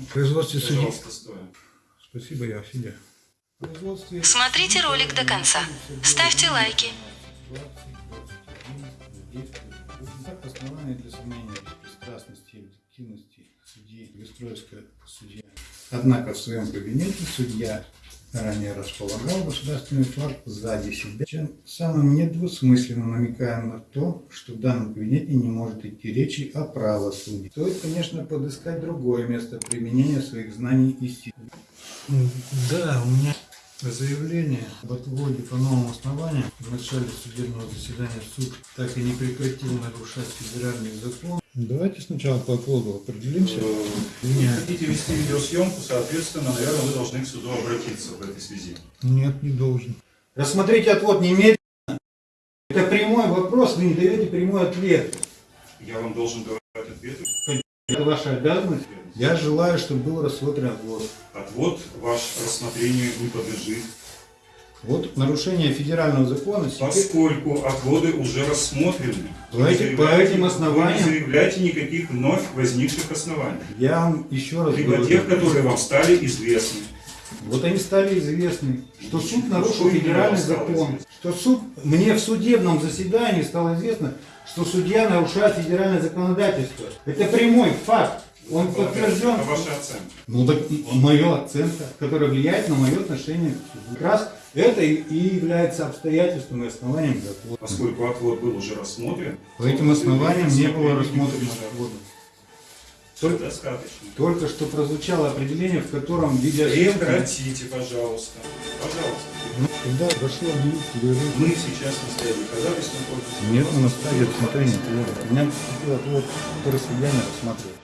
В производстве судьи. Спасибо, я. В производстве... Смотрите ролик до конца. Ставьте лайки. Так, основания для сомнения беспристрастности и объективности судьи Вестроевская судья. Однако в своем кабинете судья ранее располагал государственный флаг сзади себя, чем самым недвусмысленно намекая на то, что в данном кабинете не может идти речи о правосудии. Стоит, конечно, подыскать другое место применения своих знаний и сил. Да, у меня заявление об отводе по новым основаниям в начале судебного заседания суд так и не прекратил нарушать федеральный закон. Давайте сначала по отводу определимся. Вы хотите вести видеосъемку, соответственно, наверное, вы должны к суду обратиться в этой связи. Нет, не должен. Рассмотрите отвод немедленно. Это прямой вопрос, вы не даете прямой ответ. Я вам должен давать ответы. Это ваша обязанность. Я желаю, чтобы был рассмотрен отвод. Отвод ваш рассмотрению не подлежит, Вот нарушение федерального закона. теперь- поскольку отводы уже рассмотрены. По этим- по этим основаниям- Вы не заявляете никаких вновь возникших оснований. Я вам еще раз Либо говорю. тех, которые вам стали известны. Вот они стали известны, что суд нарушил Что именно федеральный закон. Что суд, мне в судебном заседании стало известно, что судья нарушает федеральное законодательство. Это прямой факт. Он подтвержден. Это ваша оценка. Ну так моя оценка, которая влияет на мое отношение к суду. Как раз это и и является обстоятельством и основанием закона. Поскольку отвод был уже рассмотрен. По этим основаниям не было рассмотрено рассмотрено отвода. Только, Достаточно. только что прозвучало определение, в котором видеосъемка... Прекратите, пожалуйста. Пожалуйста. Ну, Когда прошу объявить перерыв. Мы сейчас на стадии доказательственной корпуса. Нет, на стадии рассмотрения. У меня отвод, который судья не рассматривает.